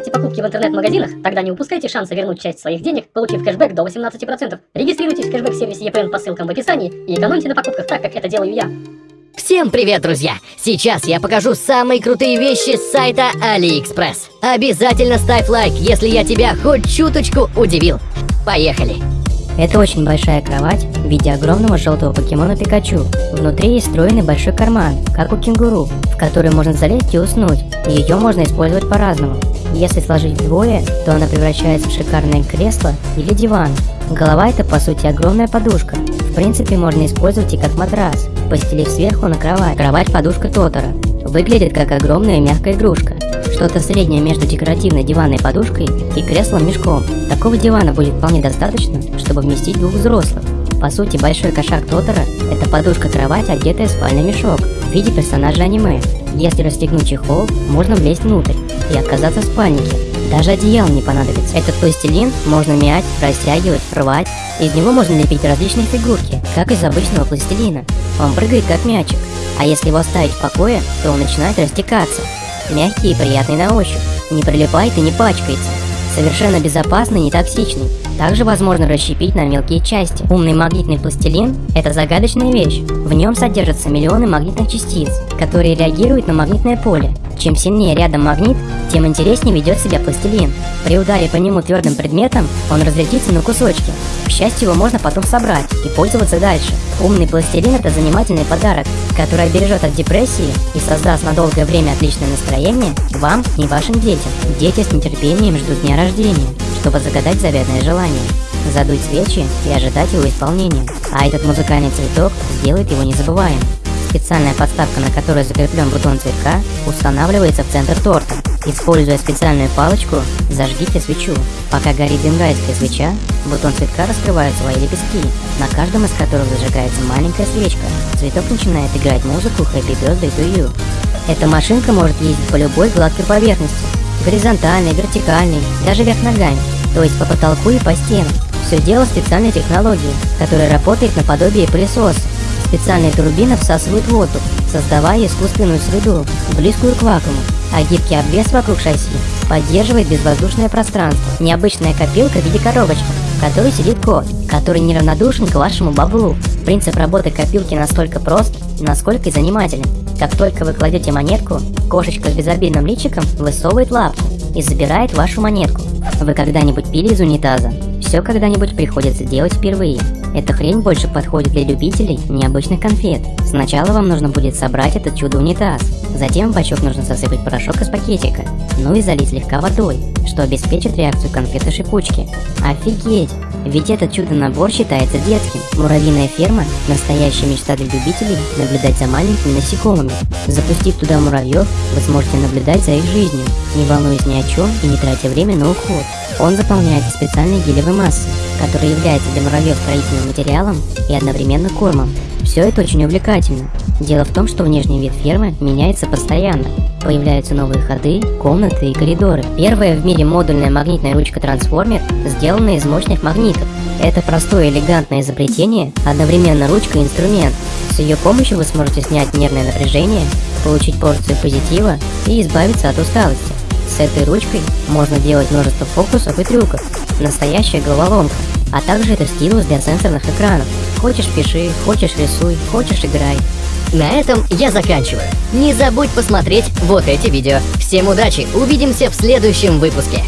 делаете покупки в интернет-магазинах, тогда не упускайте шанса вернуть часть своих денег, получив кэшбэк до 18%. Регистрируйтесь в кэшбэк-сервисе EPN по ссылкам в описании и экономьте на покупках так, как это делаю я. Всем привет, друзья! Сейчас я покажу самые крутые вещи с сайта AliExpress. Обязательно ставь лайк, если я тебя хоть чуточку удивил. Поехали! Это очень большая кровать в виде огромного желтого покемона Пикачу. Внутри есть встроенный большой карман, как у кенгуру, в который можно залезть и уснуть. Ее можно использовать по-разному. Если сложить вдвое, то она превращается в шикарное кресло или диван. Голова это по сути огромная подушка. В принципе можно использовать и как матрас, постелив сверху на кровать. Кровать-подушка Тотора. Выглядит как огромная мягкая игрушка. Что-то среднее между декоративной диванной подушкой и креслом-мешком. Такого дивана будет вполне достаточно, чтобы вместить двух взрослых. По сути, большой кошак Тотора – это подушка-кровать, одетая в спальный мешок в виде персонажа аниме. Если расстегнуть чехол, можно влезть внутрь и оказаться в спальнике. Даже одеял не понадобится. Этот пластилин можно мять, растягивать, рвать. Из него можно лепить различные фигурки, как из обычного пластилина. Он прыгает как мячик. А если его оставить в покое, то он начинает растекаться. Мягкий и приятный на ощупь. Не прилипает и не пачкается. Совершенно безопасный и не токсичный. Также возможно расщепить на мелкие части. Умный магнитный пластилин – это загадочная вещь. В нем содержатся миллионы магнитных частиц, которые реагируют на магнитное поле. Чем сильнее рядом магнит, тем интереснее ведет себя пластилин. При ударе по нему твердым предметом он разлетится на кусочки. К счастью, его можно потом собрать и пользоваться дальше. Умный пластилин – это занимательный подарок, который обережет от депрессии и создаст на долгое время отличное настроение вам и вашим детям. Дети с нетерпением ждут дня рождения, чтобы загадать заветное желание задуть свечи и ожидать его исполнения. А этот музыкальный цветок сделает его незабываемым. Специальная подставка, на которой закреплен бутон цветка, устанавливается в центр торта. Используя специальную палочку, зажгите свечу. Пока горит бенгальская свеча, бутон цветка раскрывает свои лепестки, на каждом из которых зажигается маленькая свечка. Цветок начинает играть музыку Happy Birthday to You. Эта машинка может ездить по любой гладкой поверхности, горизонтальной, вертикальной, даже вверх ногами, то есть по потолку и по стенам. Все дело в специальной технологии, которая работает наподобие пылесоса. Специальные турбины всасывают воздух, создавая искусственную среду, близкую к вакууму, а гибкий обвес вокруг шасси поддерживает безвоздушное пространство. Необычная копилка в виде коробочки, в которой сидит кот, который неравнодушен к вашему баблу. Принцип работы копилки настолько прост насколько и занимателен. Как только вы кладете монетку, кошечка с безобидным личиком высовывает лапку и забирает вашу монетку. Вы когда-нибудь пили из унитаза? Все когда-нибудь приходится делать впервые. Эта хрень больше подходит для любителей необычных конфет. Сначала вам нужно будет собрать этот чудо-унитаз. Затем в бачок нужно засыпать порошок из пакетика. Ну и залить слегка водой, что обеспечит реакцию конфеты-шипучки. Офигеть! Ведь этот чудо-набор считается детским. Муравьиная ферма – настоящая мечта для любителей наблюдать за маленькими насекомыми. Запустив туда муравьев, вы сможете наблюдать за их жизнью, не волнуясь ни о чем и не тратя время на уход. Он заполняется специальной гелевой массой, которая является для муравьев строительным материалом и одновременно кормом. Все это очень увлекательно. Дело в том, что внешний вид фермы меняется постоянно. Появляются новые ходы, комнаты и коридоры. Первая в мире модульная магнитная ручка-трансформер сделана из мощных магнитов. Это простое элегантное изобретение, одновременно ручка и инструмент. С ее помощью вы сможете снять нервное напряжение, получить порцию позитива и избавиться от усталости. С этой ручкой можно делать множество фокусов и трюков. Настоящая головоломка. А также это стилус для сенсорных экранов. Хочешь пиши, хочешь рисуй, хочешь играй. На этом я заканчиваю. Не забудь посмотреть вот эти видео. Всем удачи, увидимся в следующем выпуске.